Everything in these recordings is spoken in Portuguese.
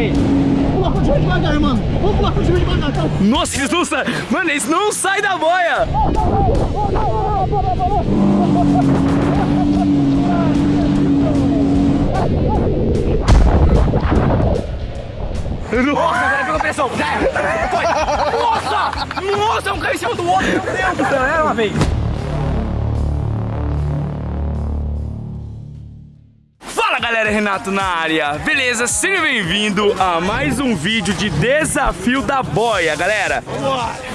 ele. Pula contigo devagar, mano. Vamos pular contigo devagar, cara. Nossa, eles não saem. Mano, eles não saem da boia. Nossa, agora pegou pressão. Já era. Foi. Nossa! Nossa, um caiu em cima do outro. Meu Deus do céu. Era uma vez. Galera, Renato na área, beleza? Seja bem-vindo a mais um vídeo de desafio da boia, galera.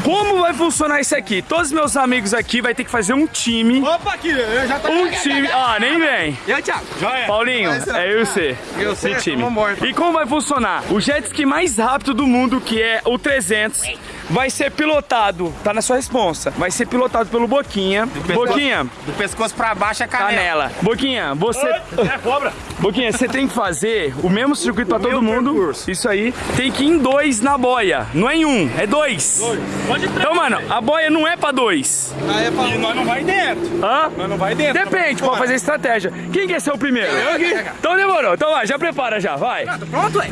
Como vai funcionar isso aqui? Todos os meus amigos aqui vai ter que fazer um time. Opa, aqui, eu já tô... Um time. Ah, nem vem. E aí, Thiago? É. Paulinho, é eu e você. Eu sei, time. vambora. E como vai funcionar? O jet ski mais rápido do mundo, que é o 300, vai ser pilotado, tá na sua responsa, vai ser pilotado pelo Boquinha. pescoço. Boquinha, Do pescoço pra baixo é canela. canela. Boquinha, você... É cobra. Boquinha, você tem que fazer o mesmo circuito pra todo mundo. percurso. Isso aí. Tem que ir em dois na boia. Não é em um, é dois. Pode Então, mano, a boia não é pra dois. E nós não vai dentro. Hã? Nós não vai dentro. Depende, pode fazer estratégia. Quem quer ser o primeiro? Eu aqui. Então demorou. Então vai, já prepara já, vai. Pronto, ué.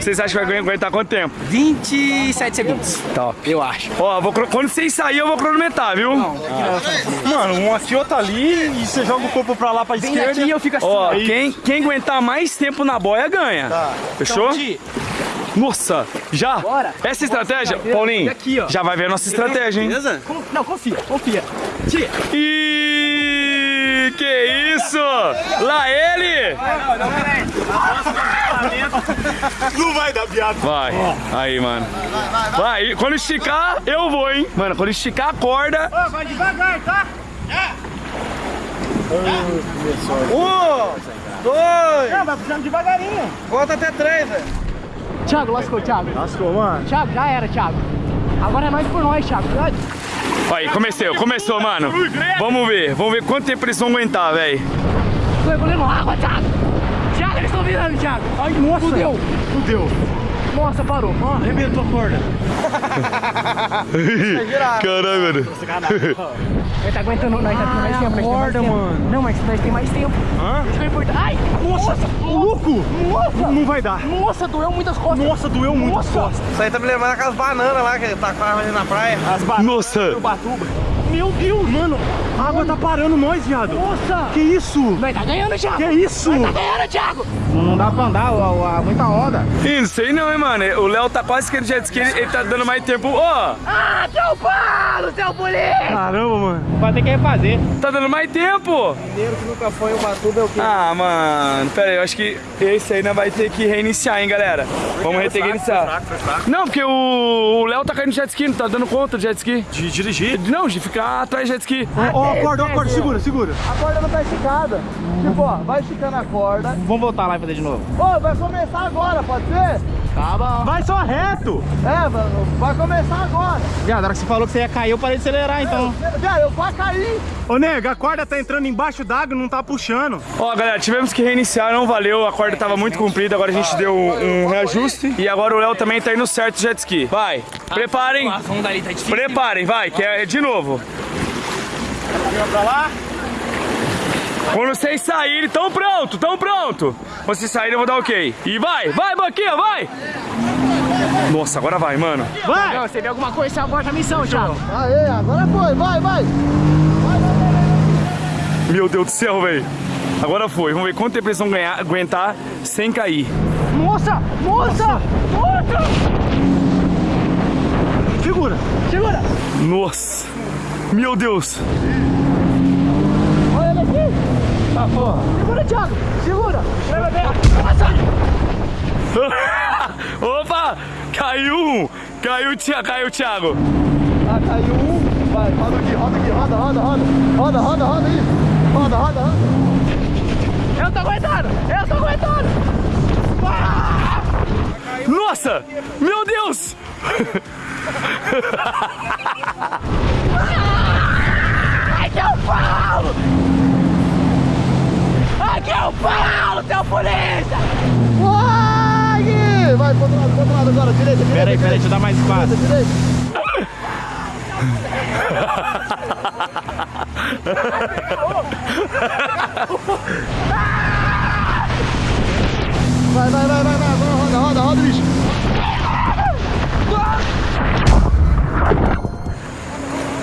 Vocês acham que vai aguentar quanto tempo? 27 segundos. Top. Eu acho. Ó, vou quando vocês saírem, eu vou cronometrar, viu? Mano, um aqui, outro ali, e você joga o corpo pra lá, pra Vem esquerda. e eu fico assim. Ó, Aí. quem, quem aguentar mais tempo na boia ganha. Fechou? Então, Nossa, já? Bora. Essa estratégia, Bora. Paulinho, E aqui, ó. já vai ver a nossa estratégia, hein? Beleza? Não, confia, confia. Tia. Ih, que isso? Lá ele! Não vai dar piada. Vai, aí, mano. Vai, quando esticar, eu vou, hein? Mano, quando esticar a corda, Vai devagar, tá? Um, dois. Não, vai puxando devagarinho. Volta até três, velho. Thiago, lascou, Thiago. Lascou, mano. Thiago, já era, Thiago. Agora é nós por nós, Thiago. Aí, começou, começou, mano. Vamos ver, vamos ver quanto tempo eles vão aguentar, velho. Tô engolindo água, Thiago. Thiago, eles estão virando, Thiago. Ai, nossa. Fudeu. Fudeu. Nossa, parou. Ó, Arrebentou a corda. Caralho, mano. Ele tá aguentando, nós tá tendo mais tempo. nós tem mais mano. Não, mas nós tem mais tempo. Hã? Isso que é importante. Ai, nossa. Louco. Nossa. Não vai dar. Nossa, doeu muitas costas. Nossa, doeu muito as Nossa. costas. Isso aí tá me lembrando aquelas bananas lá que tá com ali na praia. As bananas Nossa. do Batuba. Meu Deus, mano. A água tá parando nós, viado. Nossa. Que isso? Nós tá ganhando, Thiago. Que isso? Nós tá ganhando, Thiago. Não dá pra andar, muita onda. Ih, Não sei não, hein, mano. O Léo tá quase que no jet ski, ele, ele tá dando mais tempo. Ó, Ah, seu Paulo, seu polícia. Caramba, mano. Vai ter que refazer. tá dando mais tempo. Primeiro que nunca foi o Batuba é o quê? Ah, mano, pera aí, eu acho que esse aí não vai ter que reiniciar, hein, galera. Vamos ter que reiniciar. Não, porque o Léo tá caindo no jet ski, não tá dando conta do jet ski. De dirigir. Não, de ficar atrás do jet ski. Ó, a corda, ó, a corda, segura, segura. A corda não tá esticada. Tipo, ó, vai esticando a corda. Vamos voltar lá e fazer de novo. Ô, vai começar agora, pode ser? Bom. Vai só reto. É, mano, vai começar agora. Viado, na hora que você falou que você ia cair, eu parei de acelerar, então. Viado, eu quase caí. Ô, nega, a corda tá entrando embaixo d'água, não tá puxando. Ó, galera, tivemos que reiniciar, não valeu, a corda tava muito comprida, agora a gente deu um reajuste. E agora o Léo também tá indo certo do jet ski. Vai, preparem, tá preparem, vai, que é de novo. Pra lá. Quando vocês saírem, tão pronto, tão pronto. Vocês saírem, eu vou dar ok. E vai, vai, Boquinha, vai. Nossa, agora vai, mano. Vai. Não, você vê alguma coisa, você aborta a missão, Thiago. Aê, agora foi, vai, vai. Meu Deus do céu, velho. Agora foi, vamos ver quanto tempo eles vão ganhar, aguentar sem cair. Moça, moça, moça. Segura. Segura. Nossa. Meu Deus. Aqui. Tá, porra. Segura, Thiago. Segura. Leva bem. Opa! Caiu um! Caiu, tia, caiu, Thiago! Ah, caiu um. Vai, roda aqui, roda aqui, roda, roda, roda. Roda, roda, roda aí. Roda, roda, roda. Eu tô aguentando. Eu tô aguentando. Ah! Nossa! Meu Deus! Ai, que eu falo aqui é o Paulo, seu polícia! Uai! Vai, pro outro lado, pro outro lado agora, direita, direita. Peraí, peraí, deixa eu dar mais espaço. Direita, direita. Vai, vai, vai, vai, vai, roda, roda, roda, bicho.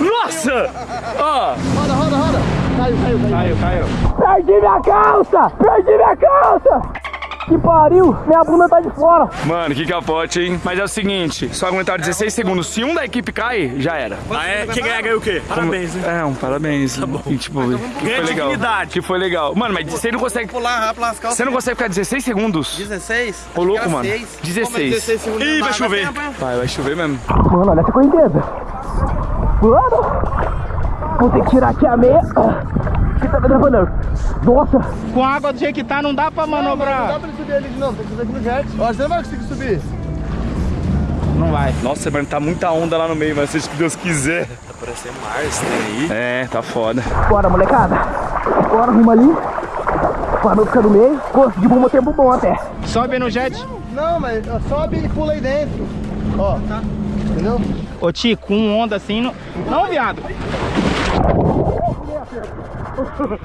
Nossa! Ó! Roda, roda, roda caiu, caiu, caiu. Caiu, caiu. Perdi minha calça! Perdi minha calça! Que pariu! Minha bunda tá de fora! Mano, que capote, hein? Mas é o seguinte, só aguentar 16 segundos. Se um da equipe cai, já era. Ah, é? Quem ganhar ganha o quê? Parabéns, hein? É, um parabéns. Tá bom. E, tipo, que foi legal. dignidade. Que foi legal. Mano, mas você não consegue. Pular rápido nas calças. Você não consegue ficar 16 segundos? 16? Ô, louco, mano. 16. segundos. Ih, vai chover. Vai, vai chover mesmo. Mano, olha essa correnteza! Mano! Vou ter que tirar aqui a meia. Que tá me travando. Nossa! Com a água do jeito que tá, não dá pra Não manobrar. dá pra ele subir ali de novo, tem que subir aqui no jet. Que você não vai conseguir subir. Não vai. Nossa, mano, tá muita onda lá no meio, mas seja o que Deus quiser. Tá parecendo Mars, tem aí. É, tá foda. Bora, molecada! Bora, rumo ali. Para ficar no meio. Conseguimos um tempo bom até. Sobe no jet. Não, mas ó, sobe e pula aí dentro. Ó, entendeu? Ô, Ti, com onda assim, não... Não, viado.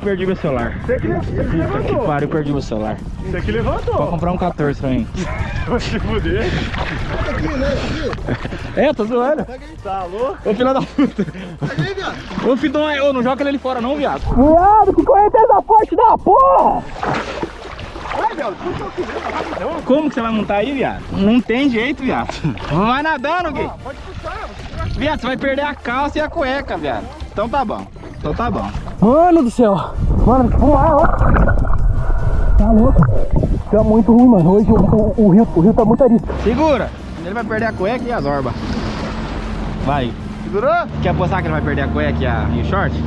Perdi meu celular. Você que, que pariu, perdi meu celular. Você que levantou. Vou comprar um 14 pra mim. Vou te fuder. É, tô zoando. Tá louco? Ô, filho da puta. Ô, Fidão, ô, não joga ele fora não, viado. Viado, que correnteza forte da porra! Como que você vai montar aí, viado? Não tem jeito, viado. Vai nadando, Gui. Viado, você vai perder a calça e a cueca, viado. Então tá bom. Então tá bom. Mano do céu! Mano, que fumar, ó! Tá louco? Tá muito ruim, mano. Hoje o, o- o rio, o rio tá muito arisco. Segura. Ele vai perder a cueca e as orbas. Vai. Segurou? Quer apostar que ele vai perder a cueca e, a, e o short?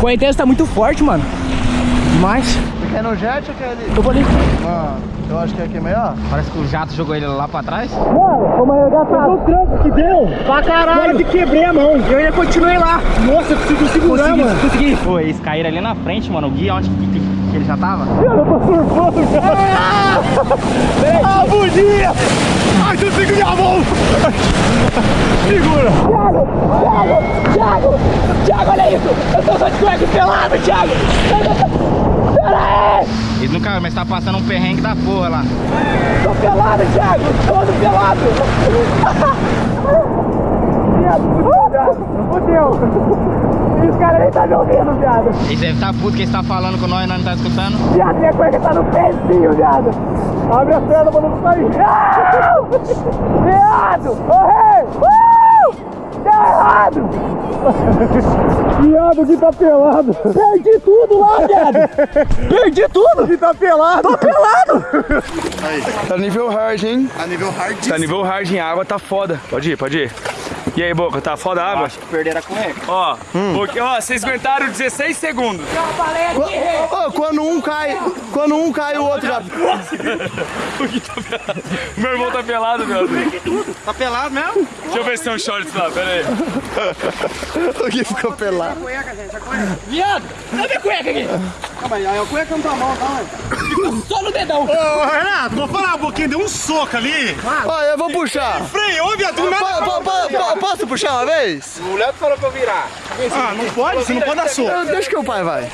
Correnteza tá muito forte, mano. Demais. Você quer no jet ou quer ali? Eu vou ali. Mano, eu acho que aqui é melhor. Parece que o jato jogou ele lá pra trás. Mano, foi uma arregaçada. O tranco que deu. Pra caralho. Quase quebrei a mão. Eu ainda continuei lá. Nossa, eu consigo segurar, consegui, mano. consegui. Pô, eles caíram ali na frente, mano. O Gui, onde que, que- que ele já tava? Eu tô surfando, cara. Ah, bugia. Ai, tu segura minha mão. Segura. Thiago, Thiago, Thiago. Thiago, olha isso. Eu tô só de cueca pelado, Thiago. Nunca, mas tá passando um perrengue da porra lá. Tô pelado, Thiago. Todo pelado. Viado, fudeu. E os caras nem tá me ouvindo, viado. Eles devem estar puto que eles tá falando com nós e nós não tá escutando. Viado, minha cueca tá no pezinho, viado. Abre a perna pra não sair. Viado! Corre! Uh! Deu errado! Viado que tá pelado. Perdi tudo lá, viado. Perdi tudo. Que tá pelado. Tô pelado. Tá nível hard, hein? A nível hard. Tá nível hard em água, tá foda. Pode ir, pode ir. E aí, Boca, tá foda a água? Acho que perderam a cueca. Ó, porque, ó, vocês aguentaram 16 segundos. Ô, quando um cai, quando um cai, o outro já. O Gui tá pelado. Meu irmão tá pelado, meu Deus. Tá pelado mesmo? Deixa eu ver se tem um shorts lá, pera aí. O Gui ficou pelado. Viado, dá minha cueca aqui. Calma aí, a cueca não tá mal, tá, mano? Só no dedão. Ô, Renato, vou falar um pouquinho, deu um soco ali. Ó, eu vou puxar. Freio, viado, nada. po- po- po- Posso puxar uma vez? O Léo falou pra eu virar. Ah, não pode? Você não pode dar soco. Eu- Deixa que o pai vai.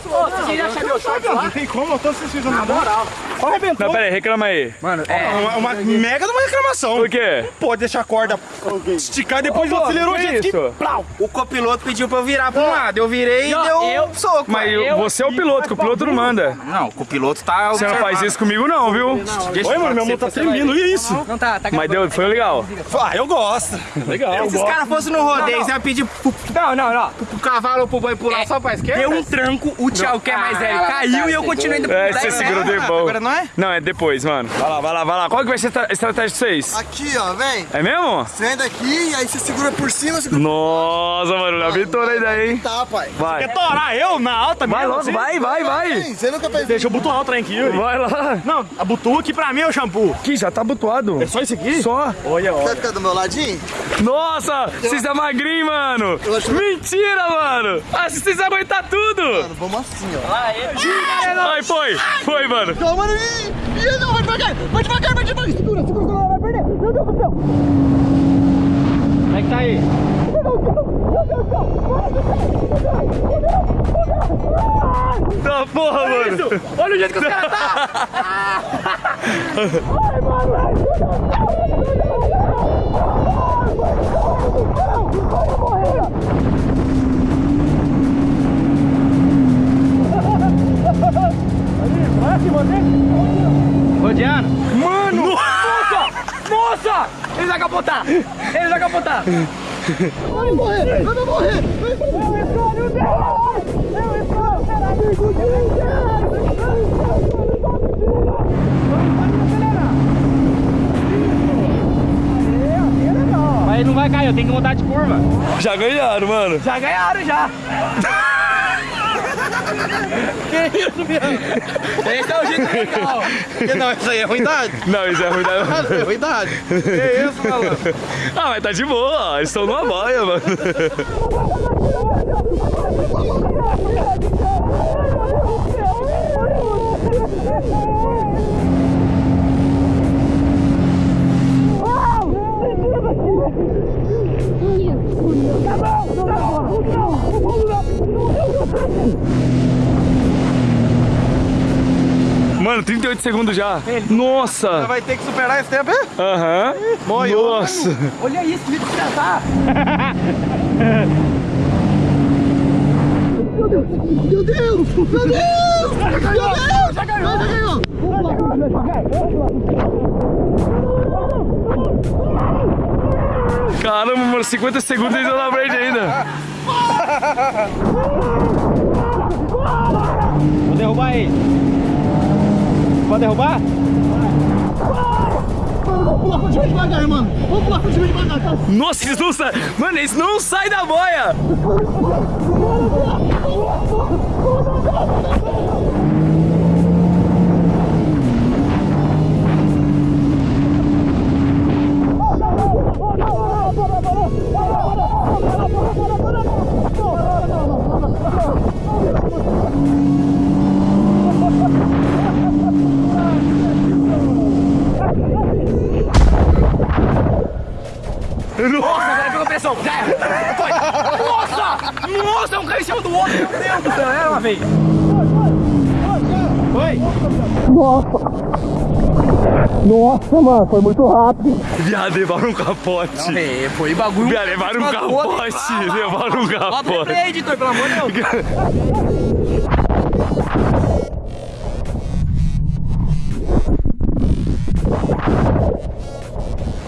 Não tem como, eu tô assistindo na moral. Ó, arrebentou. Não, pera aí, reclama aí. É uma, uma mega de uma reclamação. Por quê? Pode deixar a corda esticar e depois acelerou o jet ski. isso? O copiloto pediu pra eu virar pra um lado. Eu virei e deu um soco. Mas eu- você é o piloto, que o piloto não manda. Não, o copiloto tá Você não faz isso comigo não, viu? Oi, mano, meu mão tá tremendo. E isso? Não tá, tá Mas deu, foi legal. Ah, eu gosto. Legal. Se os caras fossem no rodeio, você ia pedir pro, Não, não, não. pro cavalo ou pro boi pular só pra esquerda? Deu um tranco, o Thiago, que é mais velho, caiu e eu continuei indo É, pra você segurou Agora depois. não é? Não, é depois, mano. Vai lá, vai lá, vai lá. Qual que vai ser a estra- estratégia de vocês? Aqui, ó, vem. É mesmo? Você vem daqui, aí você segura por cima, segura Nossa, mano, Léo Vitor aí daí, hein? Tá, pai. Vai. Torar eu na alta Vai logo, assim? vai, vai, vai. Vem, Você nunca fez Deixa eu botar o trem aqui, Yuri. Vai lá. Não, a butuque pra mim é o shampoo. Aqui, já tá abotoado. É só isso aqui? Só. Olha, ó. Quer ficar do meu ladinho? Nossa, vocês é magrinho, mano. Eu acho- Mentira, mano. Ah, vocês aguentar tudo. Mano, vamos assim, ó. Ai, foi. Foi, mano. Calma, ih, não, vai devagar. Vai devagar, vai devagar. Segura, segura, segura. Vai perder. Meu Deus do céu. Como é que tá aí? Tá porra, Olha mano. Isso. Olha o jeito que os caras tá. Ai, Rodeando? Mano! Nossa! Nossa! Ele vai capotar! Ele vai capotar! Vai morrer, vai morrer. Mas ele não vai cair, eu tenho que mudar de curva. Já ganharam, mano. Já ganharam já. Esse é o jeito legal. Não, isso aí é ruindade. Não, isso é ruindade. É ruindade. Que isso, maluco? Ah, mas tá de boa, ó. Eles estão numa boia, mano. Mano, 38 segundos já. Nossa! Vai ter que superar esse tempo, é? Aham. Nossa! Olha isso, que desgraçar. Meu Deus, meu Deus, meu Deus, já ganhou, já ganhou, já ganhou. Caramba, mano, 50 segundos eles estão na frente ainda. Vou derrubar ele. Pode derrubar? Vamos pular pra cima devagar, mano. Vamos pular pra cima devagar, tá? Nossa, eles não. Mano, eles não saem da boia. Foi. Nossa! Nossa, um caiu em cima do outro. Meu Deus do céu. Era uma vez. Foi. Nossa, mano, foi muito rápido. Viado, levaram um capote. É, foi bagulho. Viado, levaram um capote. Levaram um Bota capote. aí, editor, pelo amor de Deus.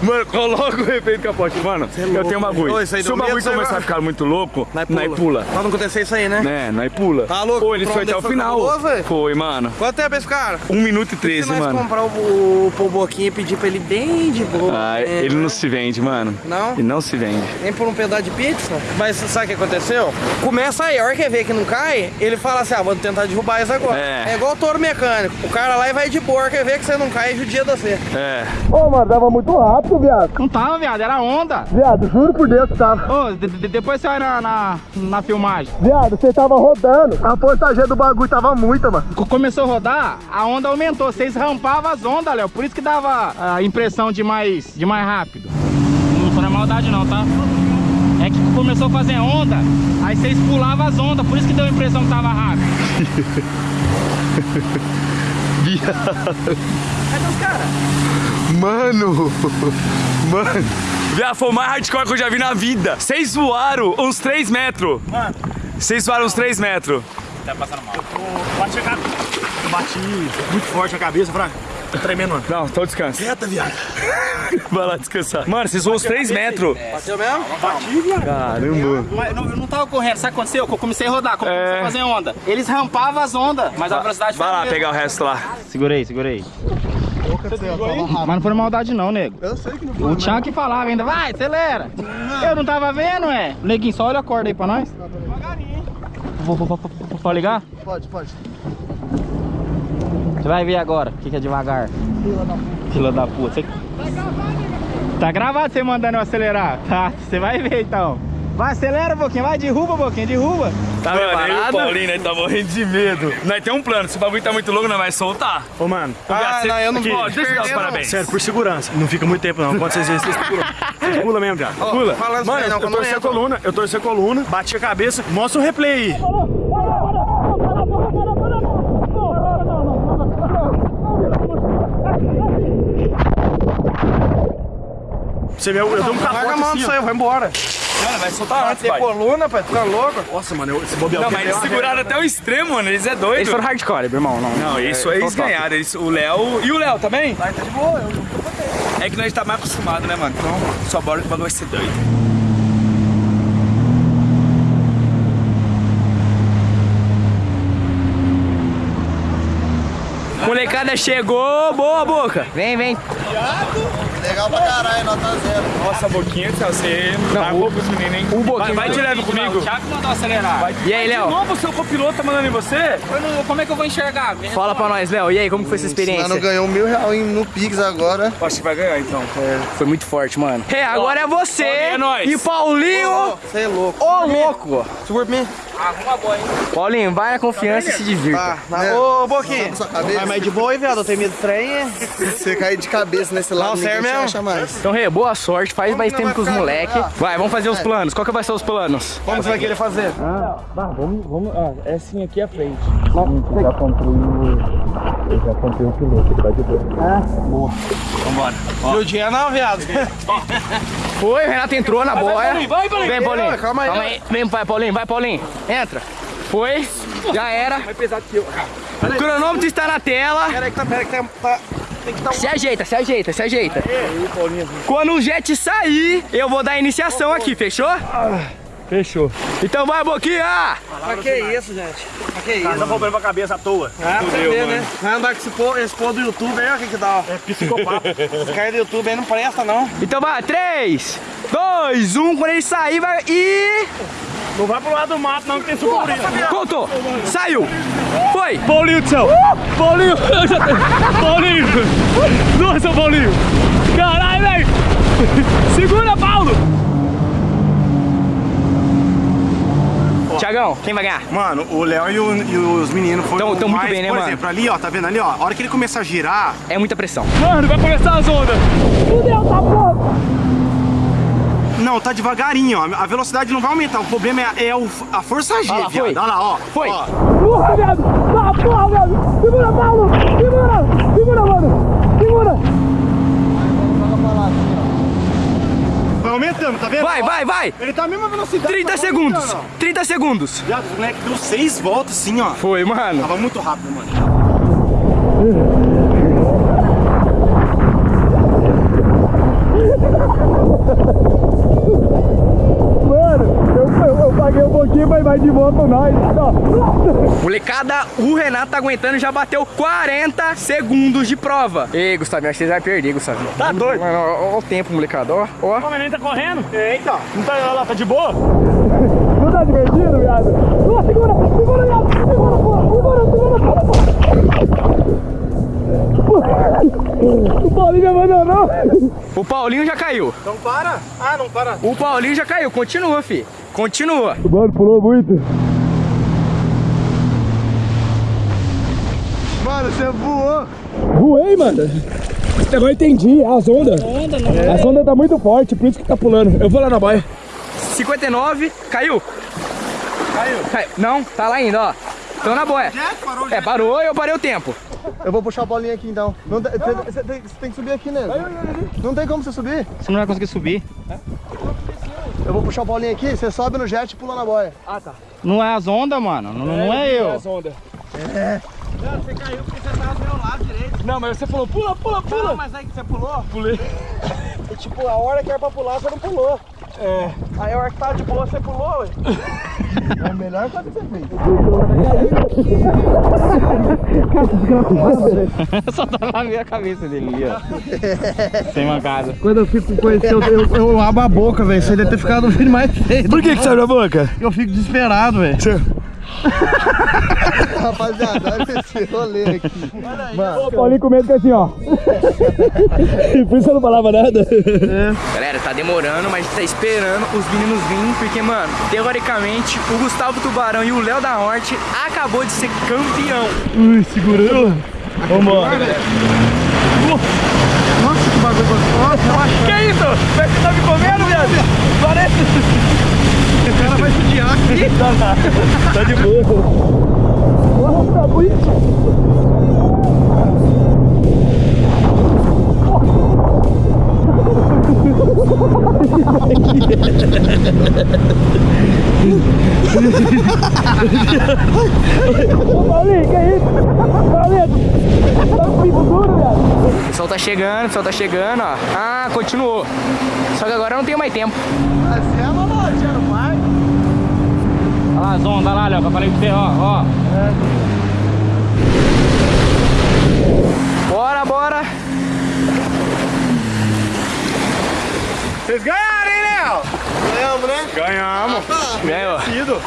Mano, coloca o efeito capote. Mano, eu tenho um bagulho. Ô, Se o bagulho começar a ficar muito louco, Nós nós pula. Pra não acontecer isso aí, né? Né, nós pula. Tá louco? Pô, ele foi até o final. cabuloso? Foi, mano. Quanto tempo esse cara? 1 minuto e Se 13, nós mano. comprar o, o, o Boquinha e pedir pra ele bem de boa. Ah, é, ele não se vende, mano. Não? Ele não se vende. Nem por um pedaço de pizza. Mas sabe o que aconteceu? Começa aí, a hora que vê que não cai, ele fala assim: ah, vou tentar derrubar isso agora. É. É, igual touro mecânico. O cara lá e vai de boa, a hora que vê que você não cai, judia da você. É. Ô, mano, dava muito rápido, viado. Não tava, viado, era onda. Viado, juro por Deus que tava. Ô, de- de- depois você vai na, na, na filmagem. Viado, você tava rodando. A força G do bagulho tava muita, mano. Co- Começou a rodar, a onda aumentou. Vocês rampavam as ondas, Léo. Por isso que dava a impressão de mais, de mais rápido. Não foi na maldade não, tá? É que começou a fazer onda, aí vocês pulavam as ondas, por isso que deu a impressão que tava rápido. Mano! Mano! Viado, foi o mais hardcore que eu já vi na vida. Vocês voaram uns 3 metros. Mano. Vocês voaram uns 3 metros. Bati a cabeça. Eu bati muito forte a cabeça, Fraga. Tô tremendo, mano. Não, então descansa. Reta, viado. Vai lá descansar. Mano, vocês voam uns 3 metros. Bateu mesmo? Bati, viado. Caramba. Mas não, eu não tava correndo, sabe o que aconteceu? Eu comecei a rodar, comecei É. a fazer onda. Eles rampavam as ondas, mas a velocidade foi Vai lá mesma. pegar o resto lá. Segurei, segurei. Mas não foi maldade não, nego. Eu sei que não O Thiago que falava ainda, vai, acelera. Eu não tava vendo, é. Neguinho, só olha a corda aí pra nós. Vou, vou, vou, vou, vou, Pode ligar? Pode, pode. Você vai ver agora o que, que é devagar. Fila da puta. Você... Tá gravado você mandando eu acelerar? Tá, você vai ver então. Vai, acelera um pouquinho, vai, derruba um pouquinho, derruba. Tá Mano, eu e o Paulinho, nós tá morrendo de medo. Nós tem um plano, se o bagulho tá muito louco, nós vai soltar. Ô, mano. Ah, não, eu não vou. deixa eu dar os parabéns. Sério, por segurança. Não fica muito tempo, não. Quando vocês veem, vocês pulam. Vocês pulam mesmo, viado. Ó, Pula. Falando Mano, não, eu quando torci a coluna, eu torci a coluna, bati a cabeça. Mostra o replay aí. Você vê, eu, eu dei um Larga a capote mão assim, disso aí, vai embora. Mano, vai soltar antes, pai. coluna, pai, tu tá louco? Nossa, mano, eu, esse bobear Não, mas eles seguraram até o extremo, mano. Eles é doido. Eles foram hardcore, meu irmão. Não, Não, isso aí eles ganharam. Eles, o Léo. E o Léo também? Vai, tá de boa, eu É que nós tá mais acostumado, né, mano? Então, só bora que o bagulho vai ser doido. Molecada chegou, boa boca. Vem, vem. Legal pra caralho, nota zero. Nossa, boquinha, Tchau, você Não, tá pros meninos, hein? o Boquinha- Vai, vai de leve comigo. O Thiago mandou acelerar. E aí, De Léo? novo o seu copiloto tá mandando em você? Não- como é que eu vou enxergar? Fala pra nós, Léo. E aí, como que foi essa experiência? Mano, ganhou mil reais em- no Pix agora. Acho que vai ganhar, então. Foi muito forte, mano. É, agora é você Paulinho é nóis. e Paulinho, Você é louco. ô louco. Segura pra Arruma boa, hein? Paulinho, vai na confiança e se divirta. Tá. Né? Ô, Boquinha. Vai mais de boa, hein, viado? Eu tenho medo de trem. Você cair de cabeça nesse lado, Não, ninguém sério mesmo? acha mais. Então, Rê, boa sorte. Faz mais tempo vai que os ficar- moleque. Ah. Vai, vamos fazer os planos. Qual que vai ser os planos? Como você vai querer fazer? Vamos, vamos. Ah, é assim aqui à frente. E o dia não, viado. Foi, o Renato entrou na boia. Paulinho, vai, Paulinho. Vem, Paulinho. Calma aí. Vem, vai, Paulinho. Vai, Paulinho. Entra. Foi. Já era. Mais pesado que eu. O cronômetro está na tela. Pera aí que tá, pera aí que tá, tá- um... Se ajeita, se ajeita, se ajeita. Quando o jet sair, eu vou dar a iniciação aqui, fechou? Fechou. Então vai, Boquinha! Mas que isso, gente? Mas que isso? Tá problema pra cabeça à toa. Ah, pra você Fudeu, ver, mano. né? Vai andar com esse povo, esse povo do YouTube aí, ó, o que que dá, ó. É psicopata. Esse cara do YouTube aí não presta, não. Então vai, 3, 2, 1, quando ele sair, vai. E. Não vai pro lado do mato, não, que tem sucuri. Contou! Saiu! Foi! Paulinho do céu! Paulinho! Eu já tenho. Paulinho! Nossa, Paulinho! Caralho, velho! Segura, Paulo! Tiagão, quem vai ganhar? Mano, o Léo e, o- e os meninos foram Tão- tão muito bem, né, Por mano? exemplo, ali, ó, tá vendo ali, ó? A hora que ele começar a girar, É muita pressão. Mano, vai começar as ondas! não, tá devagarinho, ó. A velocidade não vai aumentar. O problema é, é o- a força G, lá, viado. foi. Olha lá, ó. Foi! Ó. Porra, viado! Ah, porra, viado! Segura, Paulo! Segura! Segura, mano! Segura! Aumentando, tá vendo? Vai, vai, vai! Ele tá a mesma velocidade. 30 tá segundos! aumentando, 30 segundos! Viado, o moleque deu seis voltas assim, ó. Foi, mano. Tava muito rápido. Mano, paguei um pouquinho, mas vai de boa com nós. Molecada, o Renato tá aguentando e já bateu 40 segundos de prova. Ei, Gustavinho, acho que você vai perder, Gustavinho. Tá doido? Mano, ó, ó o tempo, molecada, ó. ó. O neném tá correndo? Eita, não tá, lá, tá de boa? Não tá divertido, viado? Segura! Segura, viado! Segura, porra! Segura, segura, porra! O Paulinho me abandonou! O Paulinho já caiu. Então para. Ah, não para. O Paulinho já caiu. Continua, fi. Continua. Mano, pulou muito. Mano, você voou. Voei, mano. Agora eu entendi, as ondas. As ondas tá muito forte, por isso que tá pulando. Eu vou lá na boia. 59. Caiu. Caiu. Não, tá lá ainda, ó. Então na boia. É, parou e eu parei o tempo. Eu vou puxar a bolinha aqui então. Não, você, tem, você tem que subir aqui mesmo. Não tem como você subir. Você não vai conseguir subir. Eu vou puxar a bolinha aqui, você sobe no jet e pula na boia. Não é as ondas, mano. Não, não é eu. Você caiu porque você tava do meu lado direito. Não, mas você falou, pula, pula, pula. Não, mas aí que você pulou? Pulei. E tipo, a hora que era pra pular, você não pulou. É. Aí a hora que tava de boa, você pulou, ué. É a melhor coisa que você fez. Só tá na minha cabeça dele ali, ó. Sem mancada. Quando eu fico com esse, eu, eu, eu abro a boca, velho. Você deve ter ficado um filho mais feio. Por que que saiu da boca? Eu fico desesperado, velho. Rapaziada, olha esse rolê aqui. Mano, O Paulinho com medo que assim, ó. Por isso eu não falava nada. Galera, tá demorando, mas a gente tá esperando os meninos virem, porque, mano, teoricamente, o Gustavo Tubarão e o Léo da Horte acabou de ser campeão. Ui, segurando. Vambora. dá. Tá de boa. Nossa, tá bonito. que isso? Paulinho, tá duro. O pessoal tá chegando, o pessoal tá chegando, ó. Ah, continuou. Só que agora não tem mais tempo. Mas é, mano, já não vai. Olha lá as ondas, olha lá, Léo, que eu falei pra você, ó, ó. Bora, bora. Vocês ganharam, hein, Léo? Ganhamos, né? Ganhamos. Ganhou. Ido.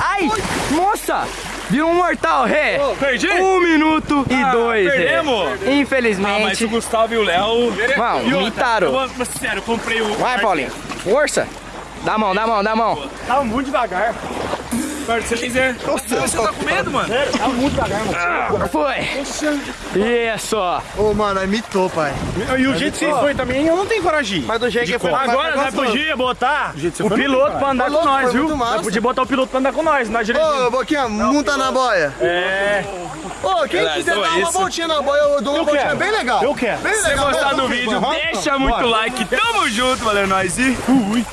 Ai, moça! Virou um mortal, ré. Perdi? Um minuto e Ah, dois, ré. perdemos? é. Ah, mas Infelizmente. o Gustavo e o Léo. Não, E mas sério, eu comprei o. Vai, Paulinho. Força. Dá a mão, dá a mão, dá a mão. Tava muito devagar. Se você quiser. Você tá com medo, mano? Tava muito devagar, mano. Foi. Isso. Ô, mano, imitou, pai. E o jeito que você foi também, eu não tenho coragem. Mas do jeito que foi. Agora nós gostoso. podia botar o piloto pra andar Ô, com nós, viu? Nós podia botar o piloto pra andar com nós, nós dirigindo. Ô, Boquinha, monta na boia. É. Ô, quem Galera, quiser então é dar uma isso. voltinha na boia, eu dou uma voltinha bem legal. Eu quero. Se você gostar Vai, do vídeo, deixa muito like. Tamo junto, valeu nós e fui.